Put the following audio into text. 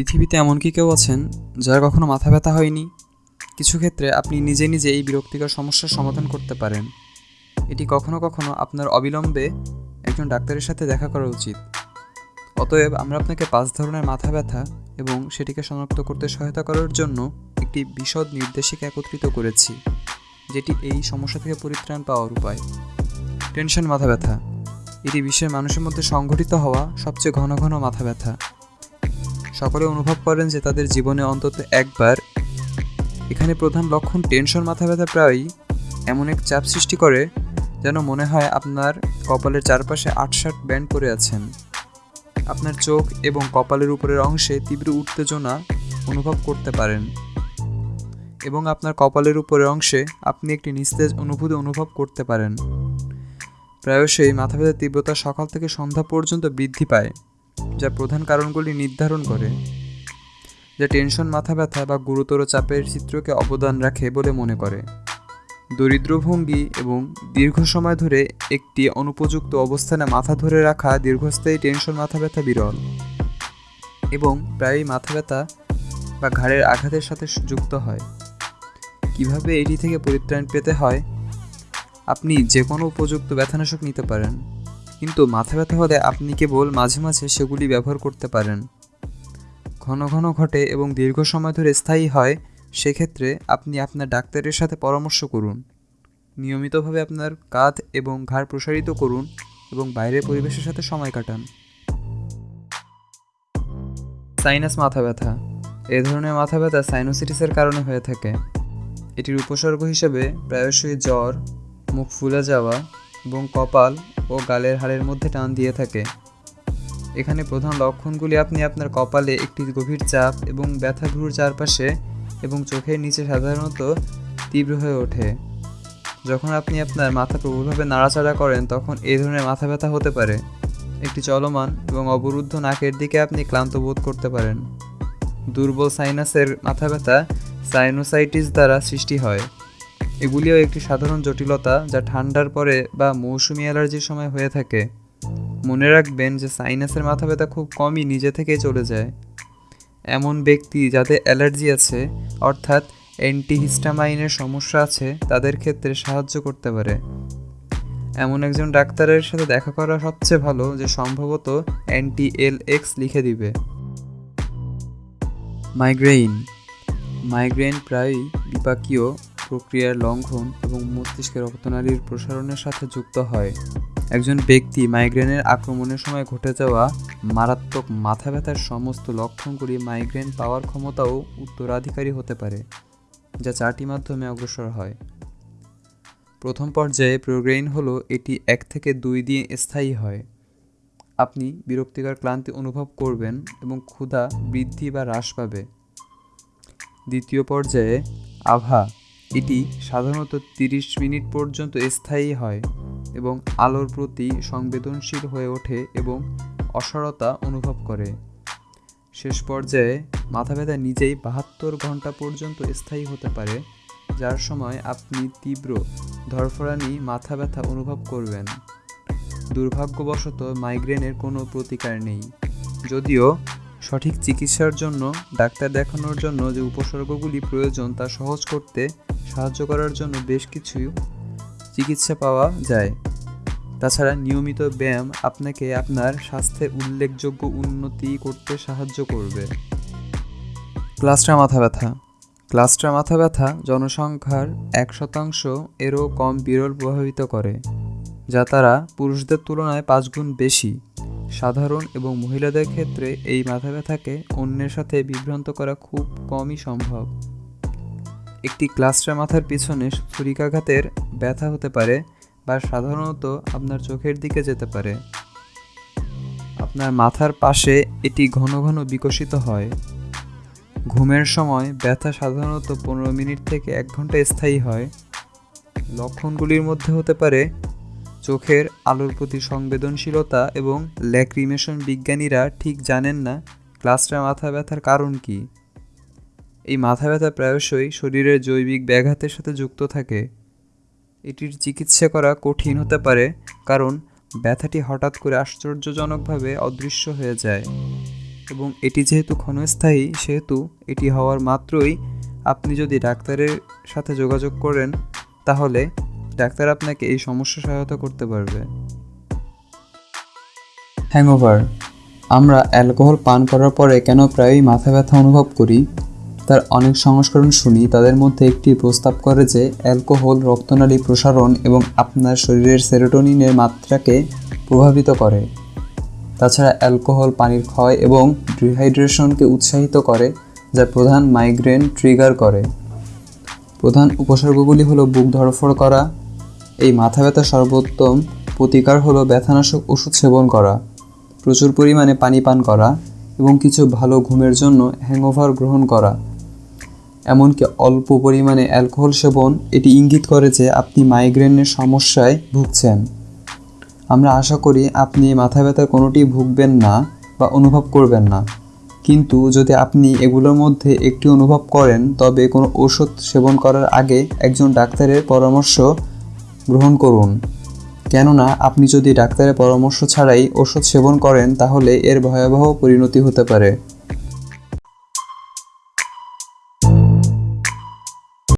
পৃথিবীতে এমন কি কেউ আছেন যার কখনো মাথা ব্যথা হয়নি? কিছু ক্ষেত্রে আপনি নিজে নিজে এই বিরক্তিকর সমস্যার সমাধান করতে পারেন। এটি কখনো কখনো আপনার অবিলম্বে একজন ডাক্তারের সাথে দেখা করা উচিত। অতএব আমরা আপনাকে পাঁচ ধরনের মাথা ব্যথা এবং সেটিকে শনাক্ত করতে সহায়তা করার জন্য একটি বিশদ নির্দেশিকা একত্রিত করেছি, যেটি এই সমস্যা থেকে পরিত্রাণ পাওয়ার উপায়। টেনশন মাথা ব্যথা। এটি বিশ্বের মানুষের মধ্যে সংঘটিত হওয়া সবচেয়ে ঘন ঘন মাথা ব্যথা। সকলে অনুভব করেন যে তাদের জীবনে অন্তত একবার এখানে প্রধান লক্ষণ টেনশন, মাথা ব্যথা প্রায়ই এমন এক চাপ সৃষ্টি করে যেন মনে হয় আপনার কপালের চারপাশে আটষাট ব্যান্ড পরে আছেন। আপনার চোখ এবং কপালের উপরের অংশে তীব্র উত্তেজনা অনুভব করতে পারেন এবং আপনার কপালের উপরের অংশে আপনি একটি নিস্তেজ অনুভূতি অনুভব করতে পারেন। প্রায়শই মাথা ব্যথার তীব্রতা সকাল থেকে সন্ধ্যা পর্যন্ত বৃদ্ধি পায়। যা প্রধান কারণগুলি নির্ধারণ করে, যা টেনশন, মাথা ব্যথা বা গুরুতর চাপের চিত্রকে অবদান রাখে বলে মনে করে। দরিদ্র ভঙ্গি এবং দীর্ঘ সময় ধরে একটি অনুপযুক্ত অবস্থানে মাথা ধরে রাখা দীর্ঘস্থায়ী টেনশন, মাথা ব্যথা বিরল এবং প্রায়ই মাথা ব্যথা বা ঘাড়ের আঘাতের সাথে যুক্ত হয়। কীভাবে এটি থেকে পরিত্রাণ পেতে হয়? আপনি যে কোনো উপযুক্ত ব্যথানাশক নিতে পারেন। কিন্তু মাথা ব্যথা হলে আপনি কেবল মাঝে মাঝে সেগুলি ব্যবহার করতে পারেন। ঘন ঘন ঘটে এবং দীর্ঘ সময় ধরে স্থায়ী হয়, সেক্ষেত্রে আপনি আপনার ডাক্তারের সাথে পরামর্শ করুন। নিয়মিতভাবে আপনার কাঁধ এবং ঘাড় প্রসারিত করুন এবং বাইরের পরিবেশের সাথে সময় কাটান। সাইনাস মাথা ব্যথা। এ ধরনের মাথা ব্যথা সাইনোসিটিসের কারণে হয়ে থাকে। এটির উপসর্গ হিসেবে প্রায়শই জ্বর, মুখ ফুলে যাওয়া এবং কপাল ও গালের হাড়ের মধ্যে টান দিয়ে থাকে। এখানে প্রধান লক্ষণগুলি আপনি আপনার কপালে একটি গভীর চাপ এবং ব্যথা ভ্রুর চারপাশে এবং চোখের নিচে সাধারণত তীব্র হয়ে ওঠে। যখন আপনি আপনার মাথা প্রবলভাবে নাড়াচাড়া করেন, তখন এই ধরনের মাথা ব্যথা হতে পারে। একটি চলমান এবং অবরুদ্ধ নাকের দিকে আপনি ক্লান্ত বোধ করতে পারেন। দুর্বল সাইনাসের মাথা ব্যথা সাইনোসাইটিস দ্বারা সৃষ্টি হয়। এগুলিও একটি সাধারণ জটিলতা যা ঠান্ডার পরে বা মৌসুমি অ্যালার্জির সময় হয়ে থাকে। মনে রাখবেন যে সাইনাসের মাথা ব্যথা খুব কমই নিজে থেকেই চলে যায়। এমন ব্যক্তি যাদের অ্যালার্জি আছে, অর্থাৎ অ্যান্টিহিস্টামাইনের সমস্যা আছে, তাদের ক্ষেত্রে সাহায্য করতে পারে। এমন একজন ডাক্তারের সাথে দেখা করা সবচেয়ে ভালো যে সম্ভবত অ্যান্টি এল এক্স লিখে দিবে। মাইগ্রেইন। মাইগ্রেন প্রায়ই বিপাকীয় প্রক্রিয়ার লঙ্ঘন এবং মস্তিষ্কের রক্তনালীর প্রসারণের সাথে যুক্ত হয়। একজন ব্যক্তি মাইগ্রেনের আক্রমণের সময় ঘটে যাওয়া মারাত্মক মাথা ব্যথার সমস্ত লক্ষণগুলি মাইগ্রেন পাওয়ার ক্ষমতাও উত্তরাধিকারী হতে পারে, যা চারটি মাধ্যমে অগ্রসর হয়। প্রথম পর্যায়ে প্রোগ্রেইন হলো, এটি এক থেকে দুই দিয়ে স্থায়ী হয়। আপনি বিরক্তিকর ক্লান্তি অনুভব করবেন এবং ক্ষুধা বৃদ্ধি বা হ্রাস পাবে। দ্বিতীয় পর্যায়ে আভা এটি সাধারণত তিরিশ মিনিট পর্যন্ত স্থায়ী হয় এবং আলোর প্রতি সংবেদনশীল হয়ে ওঠে এবং অসারতা অনুভব করে। শেষ পর্যায়ে মাথা ব্যথা নিজেই বাহাত্তর ঘণ্টা পর্যন্ত স্থায়ী হতে পারে, যার সময় আপনি তীব্র ধরফরানি মাথা ব্যথা অনুভব করবেন। দুর্ভাগ্যবশত মাইগ্রেনের কোনো প্রতিকার নেই। যদিও সঠিক চিকিৎসার জন্য, ডাক্তার দেখানোর জন্য যে উপসর্গগুলি প্রয়োজন তা সহজ করতে সাহায্য করার জন্য বেশ কিছু চিকিৎসা পাওয়া যায়। তাছাড়া নিয়মিত ব্যায়াম আপনাকে আপনার স্বাস্থ্যে উল্লেখযোগ্য উন্নতি করতে সাহায্য করবে। ক্লাস্টার মাথা ব্যথা। ক্লাস্টার মাথা ব্যথা জনসংখ্যার এক শতাংশ এরও কম বিরল প্রভাবিত করে, যা তারা পুরুষদের তুলনায় পাঁচ গুণ বেশি। সাধারণ এবং মহিলাদের ক্ষেত্রে এই মাথা ব্যথাকে অন্যের সাথে বিভ্রান্ত করা খুব কমই সম্ভব। একটি ক্লাস্টার মাথার পিছনে ছুরিকাঘাতের ব্যথা হতে পারে বা সাধারণত আপনার চোখের দিকে যেতে পারে। আপনার মাথার পাশে এটি ঘন ঘন বিকশিত হয়। ঘুমের সময় ব্যথা সাধারণত পনেরো মিনিট থেকে এক ঘণ্টা স্থায়ী হয়। লক্ষণগুলির মধ্যে হতে পারে চোখের আলোর প্রতি সংবেদনশীলতা এবং ল্যাক্রিমেশন বিজ্ঞানীরা ঠিক জানেন না ক্লাস্টার মাথা ব্যথার কারণ কী। এই মাথা ব্যথা প্রায়শই শরীরের জৈবিক ব্যাঘাতের সাথে যুক্ত থাকে। এটির চিকিৎসা করা কঠিন হতে পারে, কারণ ব্যথাটি হঠাৎ করে আশ্চর্যজনকভাবে অদৃশ্য হয়ে যায়। এবং এটি যেহেতু ক্ষণস্থায়ী, সেহেতু এটি হওয়ার মাত্রই আপনি যদি ডাক্তারের সাথে যোগাযোগ করেন, তাহলে ডাক্তার আপনাকে এই সমস্যা সহায়তা করতে পারবে। হ্যাংওভার। আমরা অ্যালকোহল পান করার পরে কেন প্রায়ই মাথা ব্যথা অনুভব করি? তার অনেক সংস্করণ শুনি, তাদের মধ্যে একটি প্রস্তাব করে যে অ্যালকোহল, রক্তনালী প্রসারণ এবং আপনার শরীরের সেরোটোনিনের মাত্রাকে প্রভাবিত করে। তাছাড়া অ্যালকোহল পানির ক্ষয় এবং ডিহাইড্রেশনকে উৎসাহিত করে, যা প্রধান মাইগ্রেন ট্রিগার করে। প্রধান উপসর্গগুলি হলো বুক ধড়ফড় করা, এই মাথা ব্যথা সর্বোত্তম প্রতিকার হলো ব্যথানাশক ওষুধ সেবন করা, প্রচুর পরিমাণে পানি পান করা এবং কিছু ভালো ঘুমের জন্য হ্যাংওভার গ্রহণ করা। এমনকি অল্প পরিমাণে অ্যালকোহল সেবন এটি ইঙ্গিত করে যে আপনি মাইগ্রেনের সমস্যায় ভুগছেন। আমরা আশা করি আপনি মাথা ব্যথার কোনোটি ভুগবেন না বা অনুভব করবেন না। কিন্তু যদি আপনি এগুলোর মধ্যে একটি অনুভব করেন, তবে কোনো ওষুধ সেবন করার আগে একজন ডাক্তারের পরামর্শ গ্রহণ করুন। কেননা, আপনি যদি ডাক্তারের পরামর্শ ছাড়াই ওষুধ সেবন করেন, তাহলে এর ভয়াবহ পরিণতি হতে পারে।